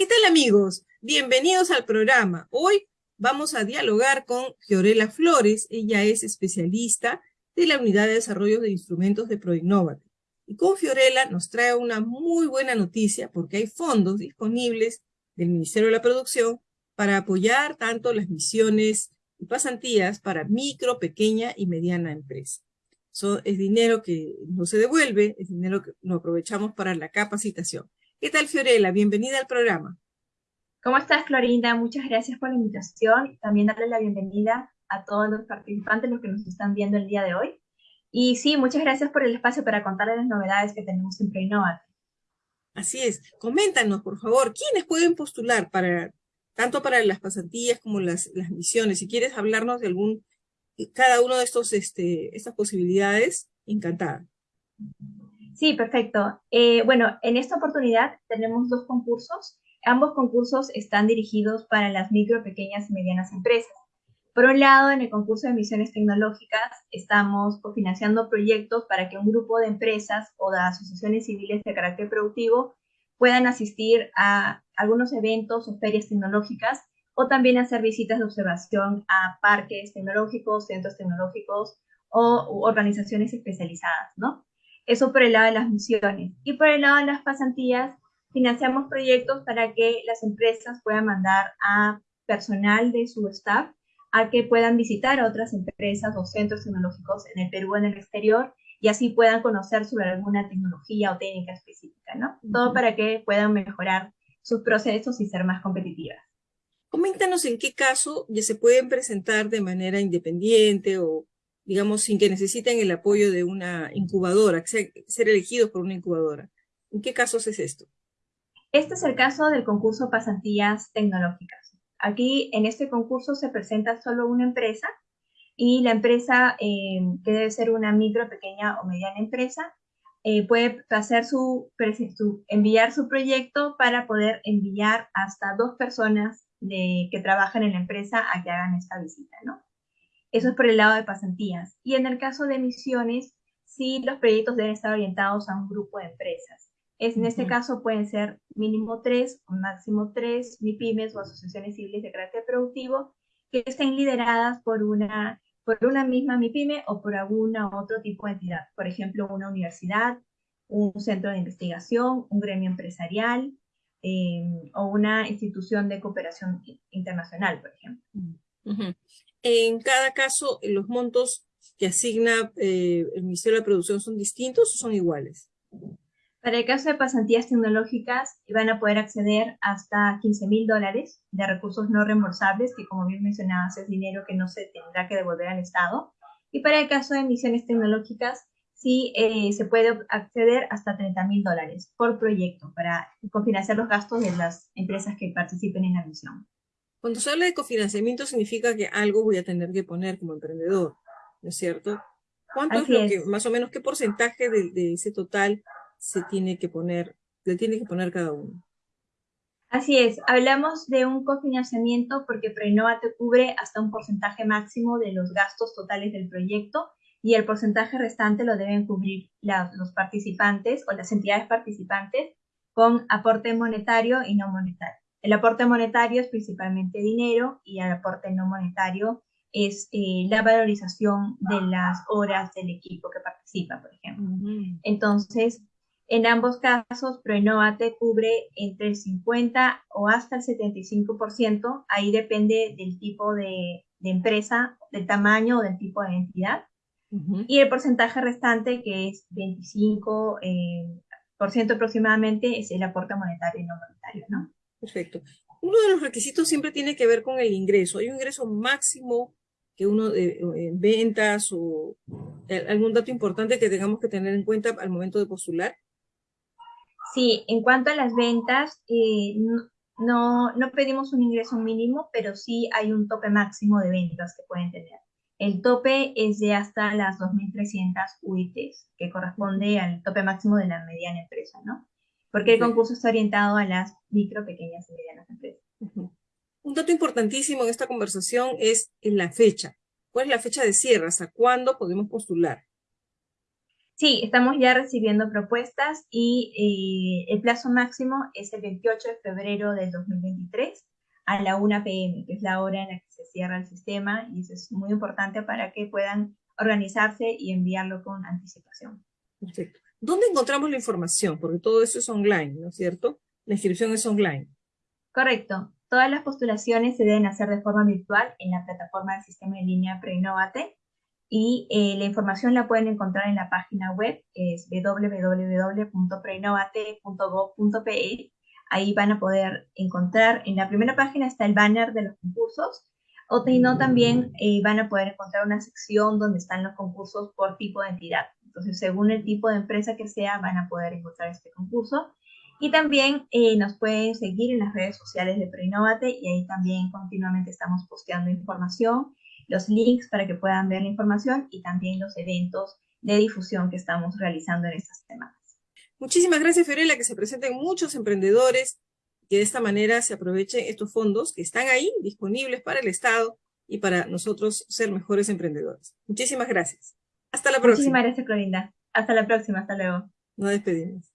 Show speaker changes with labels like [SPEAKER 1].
[SPEAKER 1] ¿Qué tal amigos? Bienvenidos al programa. Hoy vamos a dialogar con Fiorella Flores. Ella es especialista de la Unidad de Desarrollo de Instrumentos de Proinnovate. Y con Fiorella nos trae una muy buena noticia porque hay fondos disponibles del Ministerio de la Producción para apoyar tanto las misiones y pasantías para micro, pequeña y mediana empresa. Eso es dinero que no se devuelve, es dinero que lo aprovechamos para la capacitación. ¿Qué tal, Fiorella? Bienvenida al programa.
[SPEAKER 2] ¿Cómo estás, Florinda? Muchas gracias por la invitación. También darle la bienvenida a todos los participantes, los que nos están viendo el día de hoy. Y sí, muchas gracias por el espacio para contarles las novedades que tenemos en Preinnovate.
[SPEAKER 1] Así es. Coméntanos, por favor, ¿quiénes pueden postular para tanto para las pasantías como las, las misiones? Si quieres hablarnos de algún, cada uno de estos, este, estas posibilidades, encantada.
[SPEAKER 2] Sí, perfecto. Eh, bueno, en esta oportunidad tenemos dos concursos. Ambos concursos están dirigidos para las micro, pequeñas y medianas empresas. Por un lado, en el concurso de misiones tecnológicas estamos cofinanciando proyectos para que un grupo de empresas o de asociaciones civiles de carácter productivo puedan asistir a algunos eventos o ferias tecnológicas o también hacer visitas de observación a parques tecnológicos, centros tecnológicos o organizaciones especializadas, ¿no? Eso por el lado de las misiones. Y por el lado de las pasantías, financiamos proyectos para que las empresas puedan mandar a personal de su staff a que puedan visitar a otras empresas o centros tecnológicos en el Perú o en el exterior y así puedan conocer sobre alguna tecnología o técnica específica, ¿no? Todo para que puedan mejorar sus procesos y ser más competitivas.
[SPEAKER 1] Coméntanos en qué caso ya se pueden presentar de manera independiente o digamos, sin que necesiten el apoyo de una incubadora, ser, elegidos por una incubadora. ¿En qué casos es esto?
[SPEAKER 2] Este es el caso del concurso Pasantías Tecnológicas. Aquí, en este concurso, se presenta solo una empresa y la empresa, eh, que debe ser una micro, pequeña o mediana empresa, eh, puede hacer su, enviar su proyecto para poder enviar hasta dos personas de, que trabajan en la empresa a que hagan esta visita, ¿no? Eso es por el lado de pasantías. Y en el caso de misiones, sí los proyectos deben estar orientados a un grupo de empresas. Es, en este caso pueden ser mínimo tres o máximo tres MIPIMES o asociaciones civiles de carácter productivo que estén lideradas por una, por una misma MIPYME o por alguna otro tipo de entidad. Por ejemplo, una universidad, un centro de investigación, un gremio empresarial eh, o una institución de cooperación internacional, por ejemplo.
[SPEAKER 1] En cada caso, los montos que asigna eh, el Ministerio de Producción son distintos o son iguales?
[SPEAKER 2] Para el caso de pasantías tecnológicas, van a poder acceder hasta 15 mil dólares de recursos no reembolsables, que como bien mencionabas es dinero que no se tendrá que devolver al Estado. Y para el caso de misiones tecnológicas, sí eh, se puede acceder hasta 30 mil dólares por proyecto para cofinanciar los gastos de las empresas que participen en la misión.
[SPEAKER 1] Cuando se habla de cofinanciamiento significa que algo voy a tener que poner como emprendedor, ¿no es cierto? ¿Cuánto es lo que, más o menos, qué porcentaje de, ese total se tiene que poner, le tiene que poner cada uno?
[SPEAKER 2] Así es, hablamos de un cofinanciamiento porque Prenova te cubre hasta un porcentaje máximo de los gastos totales del proyecto y el porcentaje restante lo deben cubrir los participantes o las entidades participantes con aporte monetario y no monetario. El aporte monetario es principalmente dinero y el aporte no monetario es eh, la valorización de las horas del equipo que participa, por ejemplo. Entonces, en ambos casos, Proinnovate cubre entre el 50 o hasta el 75%, ahí depende del tipo de, empresa, del tamaño o del tipo de entidad. Y el porcentaje restante, que es 25% eh, por ciento aproximadamente, es el aporte monetario y no monetario, ¿no?
[SPEAKER 1] Perfecto. Uno de los requisitos siempre tiene que ver con el ingreso. ¿Hay un ingreso máximo que uno de en ventas o eh, algún dato importante que tengamos que tener en cuenta al momento de postular?
[SPEAKER 2] Sí, en cuanto a las ventas, eh, no, no pedimos un ingreso mínimo, pero sí hay un tope máximo de ventas que pueden tener. El tope es de hasta las 2.300 UITs, que corresponde al tope máximo de la mediana empresa, ¿no? Porque el concurso está orientado a las micro, pequeñas y medianas empresas.
[SPEAKER 1] Un dato importantísimo en esta conversación es la fecha. ¿Cuál es la fecha de cierre? ¿Hasta cuándo podemos postular?
[SPEAKER 2] Sí, estamos ya recibiendo propuestas y eh, el plazo máximo es el 28 de febrero del 2023 a la 1 pm, que es la hora en la que se cierra el sistema y eso es muy importante para que puedan organizarse y enviarlo con anticipación.
[SPEAKER 1] Perfecto. ¿Dónde encontramos la información? Porque todo eso es online, ¿no es cierto? La inscripción es online.
[SPEAKER 2] Correcto. Todas las postulaciones se deben hacer de forma virtual en la plataforma del sistema en línea Preinnovate y eh, la información la pueden encontrar en la página web, es www.preinnovate.gov.pe. Ahí van a poder encontrar, en la primera página está el banner de los concursos, o no, también eh, van a poder encontrar una sección donde están los concursos por tipo de entidad. Entonces, según el tipo de empresa que sea, van a poder encontrar este concurso. Y también eh, nos pueden seguir en las redes sociales de Preinnovate y ahí también continuamente estamos posteando información los links para que puedan ver la información y también los eventos de difusión que estamos realizando en estas semanas.
[SPEAKER 1] Muchísimas gracias, Fiorella, que se presenten muchos emprendedores, que de esta manera se aprovechen estos fondos que están ahí disponibles para el Estado y para nosotros ser mejores emprendedores. Muchísimas gracias. Hasta la próxima.
[SPEAKER 2] Muchísimas gracias, Clorinda. Hasta la próxima. Hasta luego.
[SPEAKER 1] Nos despedimos.